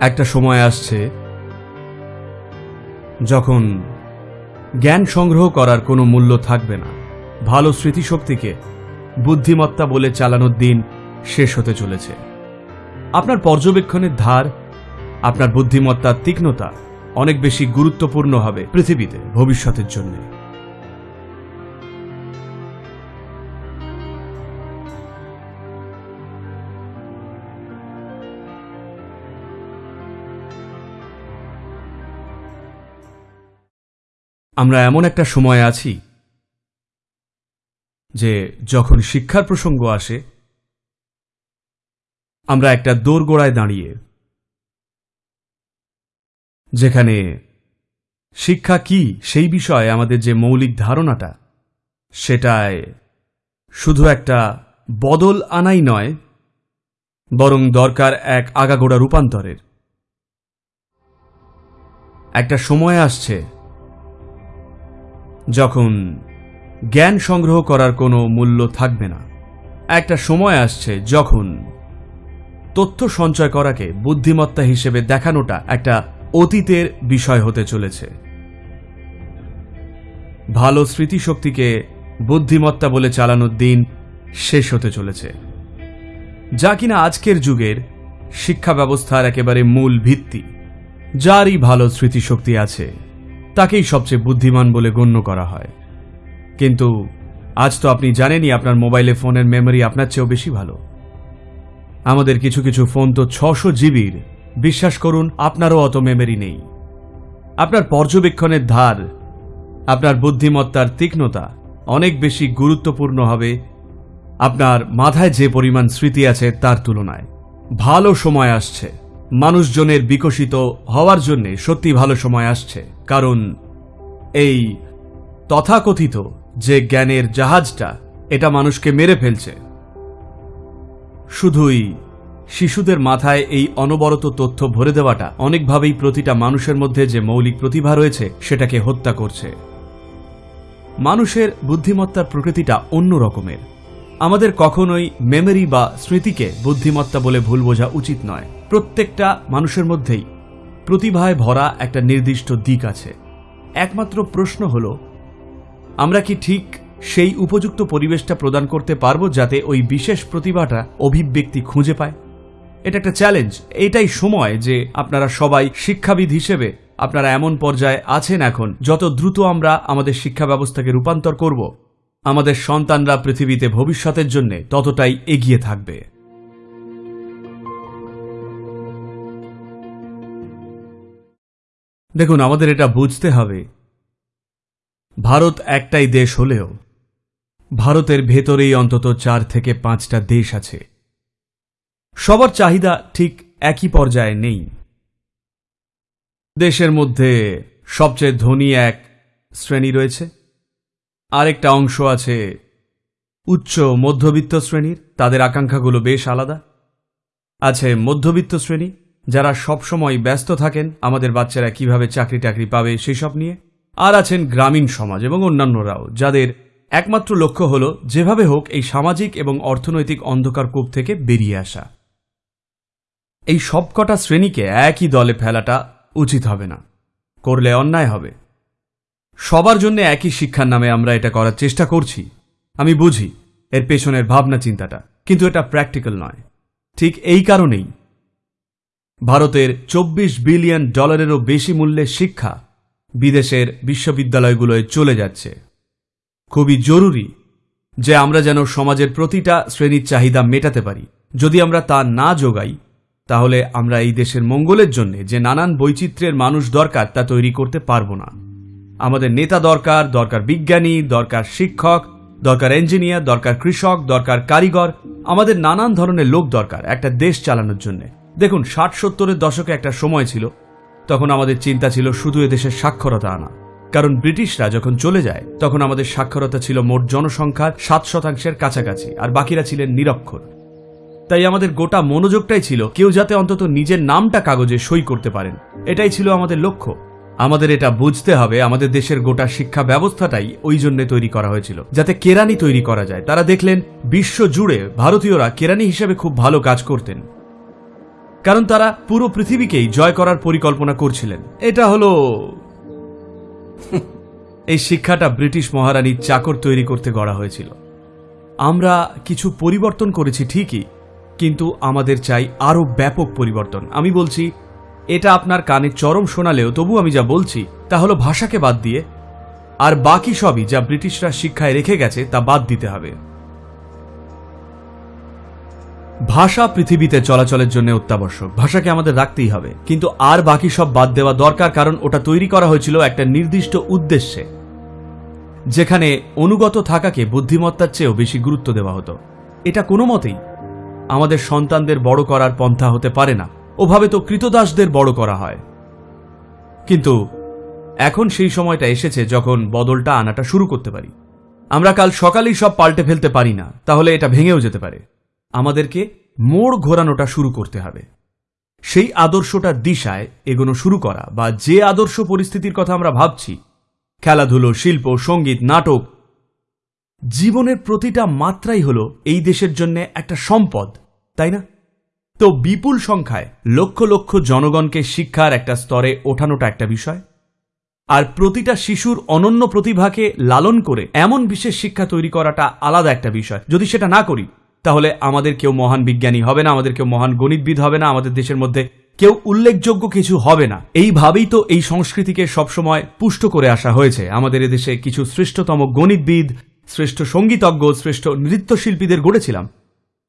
একটা সময় আসছে যখন জ্ঞান সংগ্রহ করার কোনো মূল্য থাকবে না। ভালো স্মৃতিশক্তিকে বুদ্ধিমত্তা বলে চালানোর দিন শেষ হতে চলেছে। আপনার পর্যবেক্ষণের ধার, আপনার বুদ্ধিমত্তার তীক্ষ্ণতা অনেক বেশি গুরুত্বপূর্ণ হবে পৃথিবীতে, ভবিষ্যতের জন্য। আমরা এমন একটা সময় আছি যে যখন শিক্ষার প্রসঙ্গ আসে, আমরা একটা দোরগোড়ায় দাঁড়িয়ে, যেখানে শিক্ষা কি সেই বিষয়ে আমাদের যে মৌলিক ধারণাটা, সেটায় শুধু একটা বদল আনাই নয়, বরং দরকার এক আগাগোড়া রূপান্তরের। একটা সময় আসছে যখন জ্ঞান সংগ্রহ করার কোনো মূল্য থাকবে না। একটা সময় আসছে যখন তথ্য সঞ্চয় করাকে বুদ্ধিমত্তা হিসেবে দেখানোটা একটা অতীতের বিষয় হতে চলেছে। ভালো স্মৃতিশক্তিকে বুদ্ধিমত্তা বলে চালানোর দিন শেষ হতে চলেছে। যা কিনা আজকের যুগের শিক্ষা ব্যবস্থার একেবারে মূল ভিত্তি। যারই ভালো স্মৃতিশক্তি আছে। তাকেই সবচেয়ে বুদ্ধিমান বলে গণ্য করা হয়। কিন্তু আজ তো আপনি জানেনই আপনার মোবাইলে ফোনের মেমোরি আপনার চেয়েও বেশি ভালো। আমাদের কিছু কিছু ফোন তো ছশো জিবির। বিশ্বাস করুন, আপনারও অত মেমরি নেই। আপনার পর্যবেক্ষণের ধার, আপনার বুদ্ধিমত্তার তীক্ষ্ণতা অনেক বেশি গুরুত্বপূর্ণ হবে আপনার মাথায় যে পরিমাণ স্মৃতি আছে তার তুলনায়। ভালো সময় আসছে। মানুষজনের বিকশিত হওয়ার জন্যে সত্যি ভালো সময় আসছে, কারণ এই তথাকথিত যে জ্ঞানের জাহাজটা, এটা মানুষকে মেরে ফেলছে। শুধুই শিশুদের মাথায় এই অনবরত তথ্য ভরে দেওয়াটা, অনেকভাবেই প্রতিটা মানুষের মধ্যে যে মৌলিক প্রতিভা রয়েছে, সেটাকে হত্যা করছে। মানুষের বুদ্ধিমত্তার প্রকৃতিটা অন্য রকমের। আমাদের কখনোই মেমরি বা স্মৃতিকে বুদ্ধিমত্তা বলে ভুল বোঝা উচিত নয়। প্রত্যেকটা মানুষের মধ্যেই প্রতিভায় ভরা একটা নির্দিষ্ট দিক আছে। একমাত্র প্রশ্ন হল, আমরা কি ঠিক সেই উপযুক্ত পরিবেশটা প্রদান করতে পারব যাতে ওই বিশেষ প্রতিভাটা অভিব্যক্তি খুঁজে পায়? এটা একটা চ্যালেঞ্জ এটাই সময় যে আপনারা সবাই শিক্ষাবিদ হিসেবে আপনারা এমন পর্যায়ে আছেন এখন, যত দ্রুত আমরা আমাদের শিক্ষা ব্যবস্থাকে রূপান্তর করব। আমাদের সন্তানরা পৃথিবীতে ভবিষ্যতের জন্য ততটাই এগিয়ে থাকবে। দেখুন, আমাদের এটা বুঝতে হবে। ভারত একটাই দেশ হলেও, ভারতের ভেতরেই অন্তত চার থেকে পাঁচটা দেশ আছে। সবার চাহিদা ঠিক একই পর্যায়ে নেই। দেশের মধ্যে সবচেয়ে ধনী এক শ্রেণি রয়েছে। আরেকটা অংশ আছে উচ্চ মধ্যবিত্ত শ্রেণির, তাদের আকাঙ্ক্ষাগুলো বেশ আলাদা। আছে মধ্যবিত্ত শ্রেণি যারা সবসময় ব্যস্ত থাকেন, আমাদের বাচ্চারা কীভাবে চাকরি টাকরি পাবে সেসব নিয়ে। আর আছেন গ্রামীণ সমাজ এবং অন্যান্যরাও, যাদের একমাত্র লক্ষ্য হল যেভাবে হোক এই সামাজিক এবং অর্থনৈতিক অন্ধকার কূপ থেকে বেরিয়ে আসা। এই সবকটা শ্রেণীকে একই দলে ফেলাটা উচিত হবে না। করলে অন্যায় হবে। সবার জন্য একই শিক্ষার নামে আমরা এটা করার চেষ্টা করছি। আমি বুঝি, এর পেছনের ভাবনা চিন্তাটা কিন্তু এটা প্র্যাকটিক্যাল নয়। ঠিক এই কারণেই ভারতের চব্বিশ বিলিয়ন ডলারেরও বেশি মূল্যের শিক্ষা বিদেশের বিশ্ববিদ্যালয়গুলোয় চলে যাচ্ছে। খুবই জরুরি যে আমরা যেন সমাজের প্রতিটা শ্রেণির চাহিদা মেটাতে পারি। যদি আমরা তা না যোগাই, তাহলে আমরা এই দেশের মঙ্গলের জন্য যে নানান বৈচিত্র্যের মানুষ দরকার তা তৈরি করতে পারব না। আমাদের নেতা দরকার দরকার বিজ্ঞানী, দরকার শিক্ষক, দরকার ইঞ্জিনিয়ার, দরকার কৃষক, দরকার কারিগর, আমাদের নানান ধরনের লোক দরকার একটা দেশ চালানোর জন্য। দেখুন, ষাট সত্তরের দশকে একটা সময় ছিল, তখন আমাদের চিন্তা ছিল শুধু এদেশের সাক্ষরতা আনা কারণ ব্রিটিশরা যখন চলে যায়, তখন আমাদের সাক্ষরতা ছিল মোট জনসংখ্যার সাত শতাংশের কাছাকাছি, আর বাকিরা ছিলেন নিরক্ষর। তাই আমাদের গোটা মনোযোগটাই ছিল, কেউ যাতে অন্তত নিজের নামটা কাগজে সই করতে পারেন। এটাই ছিল আমাদের লক্ষ্য। আমাদের এটা বুঝতে হবে, আমাদের দেশের গোটা শিক্ষা ব্যবস্থাটাই ওই জন্য তৈরি করা হয়েছিল, যাতে কেরানি তৈরি করা যায়। তারা দেখলেন বিশ্ব জুড়ে ভারতীয়রা কেরানি হিসেবে খুব ভালো কাজ করতেন। কারণ তারা পুরো পৃথিবীকেই জয় করার পরিকল্পনা করছিলেন। এটা হলো এই শিক্ষাটা ব্রিটিশ মহারানীর চাকর তৈরি করতে গড়া হয়েছিল। আমরা কিছু পরিবর্তন করেছি ঠিকই, কিন্তু আমাদের চাই আরও ব্যাপক পরিবর্তন। আমি বলছি, এটা আপনার কানে চরম শোনালেও তবু আমি যা বলছি, তা হলো ভাষাকে বাদ দিয়ে, আর বাকি সবই যা ব্রিটিশরা শিক্ষায় রেখে গেছে তা বাদ দিতে হবে। ভাষা পৃথিবীতে চলাচলের জন্য অত্যাবশ্যক। ভাষাকে আমাদের রাখতেই হবে। কিন্তু আর বাকি সব বাদ দেওয়া দরকার, কারণ ওটা তৈরি করা হয়েছিল একটা নির্দিষ্ট উদ্দেশ্যে, যেখানে অনুগত থাকাকে বুদ্ধিমত্তার চেয়েও বেশি গুরুত্ব দেওয়া হতো। এটা কোনো মতেই আমাদের সন্তানদের বড় করার পন্থা হতে পারে না। ওভাবে তো কৃতদাসদের বড় করা হয়। কিন্তু এখন সেই সময়টা এসেছে যখন বদলটা আনাটা শুরু করতে পারি। আমরা কাল সকালেই সব পাল্টে ফেলতে পারি না। তাহলে এটা ভেঙেও যেতে পারে। আমাদেরকে মোড় ঘোরানোটা শুরু করতে হবে। সেই আদর্শটার দিশায় এগোনো শুরু করা বা যে আদর্শ পরিস্থিতির কথা আমরা ভাবছি, খেলাধুলো, শিল্প, সংগীত, নাটক, জীবনের প্রতিটা মাত্রাই হলো এই দেশের জন্য একটা সম্পদ, তাই না? তো বিপুল সংখ্যায় লক্ষ লক্ষ জনগণকে শিক্ষার একটা স্তরে ওঠানোটা একটা বিষয়। আর প্রতিটা শিশুর অনন্য প্রতিভাকে লালন করে এমন বিশেষ শিক্ষা তৈরি করাটা আলাদা একটা বিষয়। যদি সেটা না করি তাহলে আমাদের কেউ মহান বিজ্ঞানী হবে না, আমাদের কেউ মহান গণিতবিদ হবে না, আমাদের দেশের মধ্যে কেউ উল্লেখযোগ্য কিছু হবে না। এইভাবেই তো এই সংস্কৃতিকে সবসময় পুষ্ট করে আসা হয়েছে। আমাদের এদেশে কিছু শ্রেষ্ঠতম গণিতবিদ, শ্রেষ্ঠ সঙ্গীতজ্ঞ, শ্রেষ্ঠ নৃত্যশিল্পীদের গড়েছিলাম।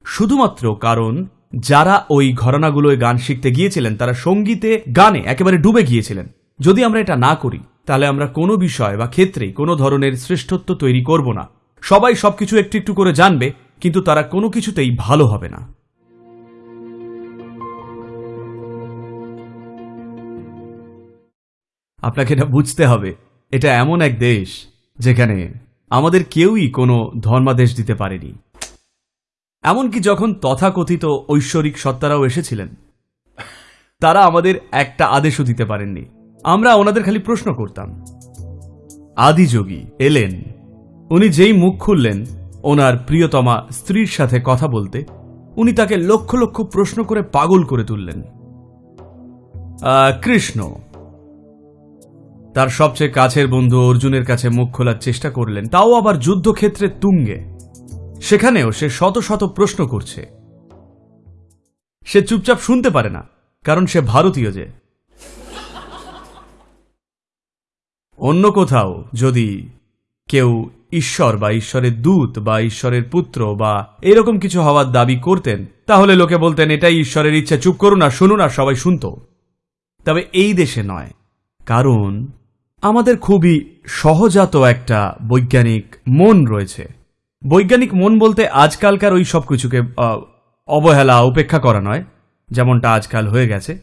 শুধুমাত্র কারণ, যারা ওই ঘরানাগুলোয় গান শিখতে গিয়েছিলেন, তারা সঙ্গীতে, গানে একেবারে ডুবে গিয়েছিলেন। যদি আমরা এটা না করি, তাহলে আমরা কোনো বিষয় বা ক্ষেত্রেই কোনো ধরনের শ্রেষ্ঠত্ব তৈরি করব না। সবাই সবকিছু একটু একটু করে জানবে কিন্তু তারা কোনো কিছুতেই ভালো হবে না। আপনাকে এটা বুঝতে হবে, এটা এমন এক দেশ যেখানে আমাদের কেউই কোনো ধর্মাদেশ দিতে পারেনি। এমনকি যখন তথাকথিত ঐশ্বরিক সত্তারাও এসেছিলেন, তারা আমাদের একটা আদেশও দিতে পারেননি। আমরা ওনাদের খালি প্রশ্ন করতাম। আদিযোগী এলেন, উনি যেই মুখ খুললেন ওনার প্রিয়তমা স্ত্রীর সাথে কথা বলতে উনি তাকে লক্ষ লক্ষ প্রশ্ন করে পাগল করে তুললেন। কৃষ্ণ। তার সবচেয়ে কাছের বন্ধু অর্জুনের কাছে মুখ খোলার চেষ্টা করলেন, তাও আবার যুদ্ধক্ষেত্রে তুঙ্গে। সেখানেও সে শত শত প্রশ্ন করছে। সে চুপচাপ শুনতে পারে না, কারণ সে ভারতীয় যে। অন্য কোথাও যদি কেউ ঈশ্বর বা ঈশ্বরের দূত বা ঈশ্বরের পুত্র বা এরকম কিছু হওয়ার দাবি করতেন, তাহলে লোকে বলতেন, এটাই ঈশ্বরের ইচ্ছা, চুপ করুন আর শুনুন আর সবাই শুনত। তবে এই দেশে নয়, কারণ আমাদের খুবই সহজাত একটা বৈজ্ঞানিক মন রয়েছে। বৈজ্ঞানিক মন বলতে আজকালকার ওই সব কিছুকে অবহেলা, উপেক্ষা করা নয়, যেমনটা আজকাল হয়ে গেছে।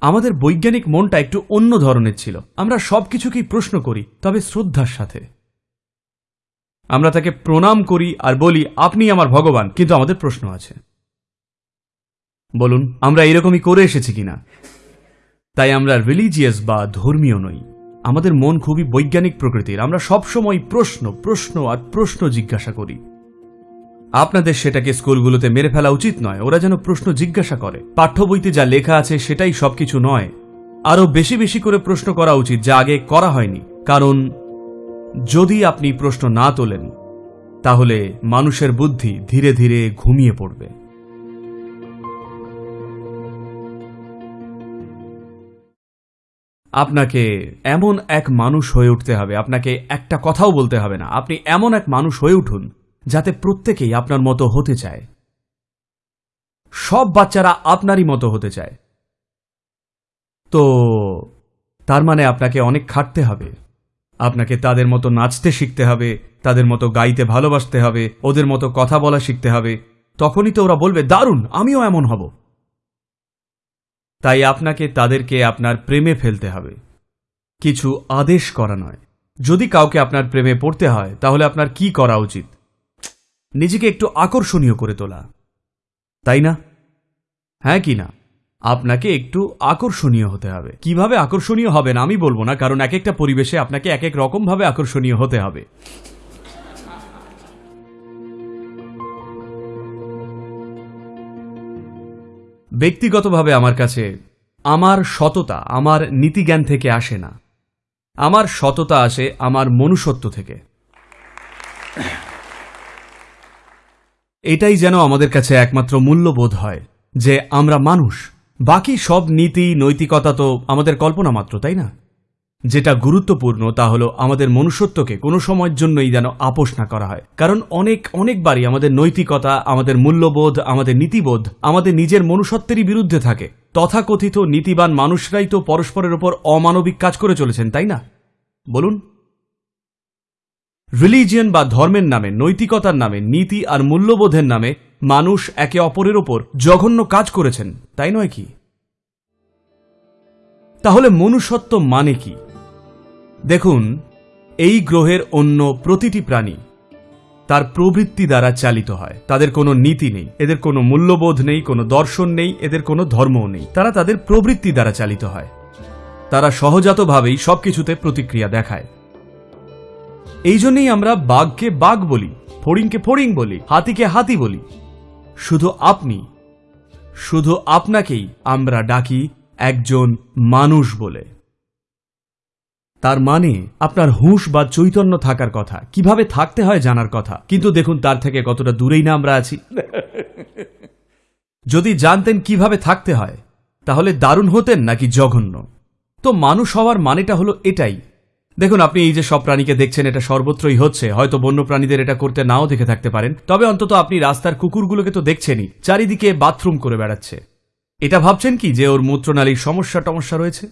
আমাদের বৈজ্ঞানিক মনটা একটু অন্য ধরনের ছিল। আমরা সব কিছুকেই প্রশ্ন করি, তবে শ্রদ্ধার সাথে। আমরা তাকে প্রণাম করি আর বলি, আপনি আমার ভগবান। কিন্তু আমাদের প্রশ্ন আছে। বলুন, আমরা এরকমই করে এসেছি কিনা? তাই আমরা রিলিজিয়াস বা ধর্মীয় নই। আমাদের মন খুবই বৈজ্ঞানিক প্রকৃতির। আমরা সবসময় প্রশ্ন প্রশ্ন আর প্রশ্ন জিজ্ঞাসা করি। আপনাদের সেটাকে স্কুলগুলোতে মেরে ফেলা উচিত নয়। ওরা যেন প্রশ্ন জিজ্ঞাসা করে। পাঠ্য বইতে যা লেখা আছে সেটাই সবকিছু নয়। আরও বেশি বেশি করে প্রশ্ন করা উচিত, যা আগে করা হয়নি। কারণ যদি আপনি প্রশ্ন না তোলেন, তাহলে মানুষের বুদ্ধি ধীরে ধীরে ঘুমিয়ে পড়বে। আপনাকে এমন এক মানুষ হয়ে উঠতে হবে, আপনাকে একটা কথাও বলতে হবে না। আপনি এমন এক মানুষ হয়ে উঠুন, যাতে প্রত্যেকেই আপনার মতো হতে চায়। সব বাচ্চারা আপনারই মতো হতে চায়। তো, তার মানে আপনাকে অনেক খাটতে হবে। আপনাকে তাদের মতো নাচতে শিখতে হবে, তাদের মতো গাইতে ভালোবাসতে হবে, ওদের মতো কথা বলা শিখতে হবে। তখনই তো ওরা বলবে, দারুণ, আমিও এমন হব। তাই আপনাকে তাদেরকে আপনার প্রেমে ফেলতে হবে। কিছু আদেশ করা নয়। যদি কাউকে আপনার প্রেমে পড়তে হয়, তাহলে আপনার কি করা উচিত? নিজেকে একটু আকর্ষণীয় করে তোলা। তাই না? হ্যাঁ কি না? আপনাকে একটু আকর্ষণীয় হতে হবে। কীভাবে আকর্ষণীয় হবেন আমি বলব না, কারণ এক একটা পরিবেশে আপনাকে এক এক রকম ভাবে আকর্ষণীয় হতে হবে। ব্যক্তিগতভাবে আমার কাছে আমার সততা, আমার নীতিজ্ঞান থেকে আসে না। আমার সততা আসে আমার মনুষ্যত্ব থেকে। এটাই যেন আমাদের কাছে একমাত্র মূল্যবোধ হয় যে আমরা মানুষ। বাকি সব নীতি, নৈতিকতা তো আমাদের কল্পনা মাত্র, তাই না? যেটা গুরুত্বপূর্ণ, তা হলো আমাদের মনুষ্যত্বকে কোনো সময়ের জন্যই যেন আপোষ না করা হয়। কারণ অনেক, অনেকবারই আমাদের নৈতিকতা, আমাদের মূল্যবোধ, আমাদের নীতিবোধ, আমাদের নিজের মনুষ্যত্বেরই বিরুদ্ধে থাকে। তথাকথিত নীতিবান মানুষরাই তো পরস্পরের ওপর অমানবিক কাজ করে চলেছেন, তাই না? বলুন। রিলিজিয়ন বা ধর্মের নামে, নৈতিকতার নামে, নীতি আর মূল্যবোধের নামে মানুষ একে অপরের ওপর জঘন্য কাজ করেছেন, তাই নয় কি? তাহলে মনুষ্যত্ব মানে কি? দেখুন, এই গ্রহের অন্য প্রতিটি প্রাণী তার প্রবৃত্তি দ্বারা চালিত হয়। তাদের কোনো নীতি নেই, এদের কোনো মূল্যবোধ নেই, কোনো দর্শন নেই, এদের কোনো ধর্মও নেই। তারা তাদের প্রবৃত্তি দ্বারা চালিত হয়। তারা সহজাতভাবেই সবকিছুতে প্রতিক্রিয়া দেখায়। এই জন্যই আমরা বাঘকে বাঘ বলি, ফড়িংকে ফড়িং বলি, হাতিকে হাতি বলি। শুধু আপনি, শুধু আপনাকেই আমরা ডাকি একজন মানুষ বলে। তার মানে আপনার হুঁশ বা চৈতন্য থাকার কথা, কীভাবে থাকতে হয় জানার কথা। কিন্তু দেখুন, তার থেকে কতটা দূরেই না আমরা আছি। যদি জানতেন কীভাবে থাকতে হয়, তাহলে দারুণ হতেন নাকি জঘন্য। তো মানুষ হওয়ার মানেটা হলো এটাই দেখুন, আপনি এই যে সব প্রাণীকে দেখছেন, এটা সর্বত্রই হচ্ছে। হয়তো বন্য প্রাণীদের এটা করতে নাও দেখে থাকতে পারেন। তবে অন্তত আপনি রাস্তার কুকুরগুলোকে তো দেখছেনই। চারিদিকে বাথরুম করে বেড়াচ্ছে। এটা ভাবছেন কি যে ওর মূত্রনালীর সমস্যা টমস্যা রয়েছে?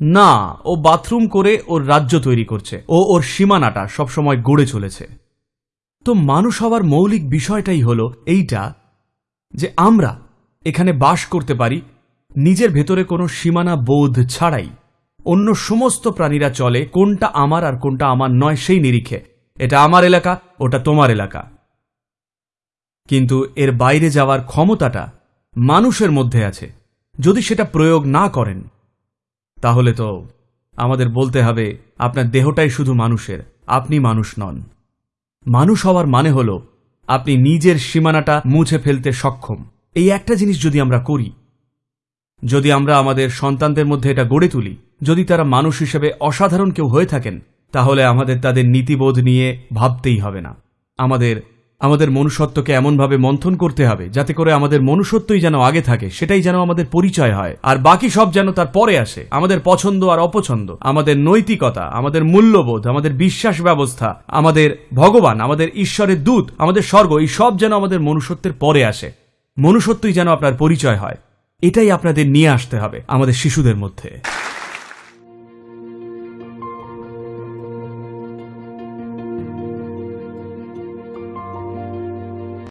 না, ও বাথরুম করে ওর রাজ্য তৈরি করছে। ও ওর সীমানাটা সবসময় গড়ে চলেছে। তো মানুষ হওয়ার মৌলিক বিষয়টাই হলো এইটা যে আমরা এখানে বাস করতে পারি, নিজের ভেতরে কোনো সীমানা বোধ ছাড়াই। অন্য সমস্ত প্রাণীরা চলে, কোনটা আমার আর কোনটা আমার নয়, সেই নিরিখে। এটা আমার এলাকা, ওটা তোমার এলাকা। কিন্তু এর বাইরে যাওয়ার ক্ষমতাটা মানুষের মধ্যে আছে। যদি সেটা প্রয়োগ না করেন, তাহলে তো আমাদের বলতে হবে, আপনার দেহটাই শুধু মানুষের, আপনি মানুষ নন। মানুষ হওয়ার মানে হল, আপনি নিজের সীমানাটা মুছে ফেলতে সক্ষম। এই একটা জিনিস যদি আমরা করি, যদি আমরা আমাদের সন্তানদের মধ্যে এটা গড়ে তুলি যদি তারা মানুষ হিসেবে অসাধারণ কেউ হয়ে থাকেন, তাহলে আমাদের তাদের নীতিবোধ নিয়ে ভাবতেই হবে না। আমাদের আমাদের মনুষ্যত্বকে এমনভাবে মন্থন করতে হবে, যাতে করে আমাদের মনুষ্যত্বই যেন আগে থাকে, সেটাই যেন আমাদের পরিচয় হয়। আর বাকি সব যেন তার পরে আসে, আমাদের পছন্দ আর অপছন্দ, আমাদের নৈতিকতা, আমাদের মূল্যবোধ, আমাদের বিশ্বাস ব্যবস্থা, আমাদের ভগবান, আমাদের ঈশ্বরের দূত, আমাদের স্বর্গ, এই সব যেন আমাদের মনুষ্যত্বের পরে আসে। মনুষ্যত্বই যেন আপনার পরিচয় হয়, এটাই আপনাদের নিয়ে আসতে হবে আমাদের শিশুদের মধ্যে।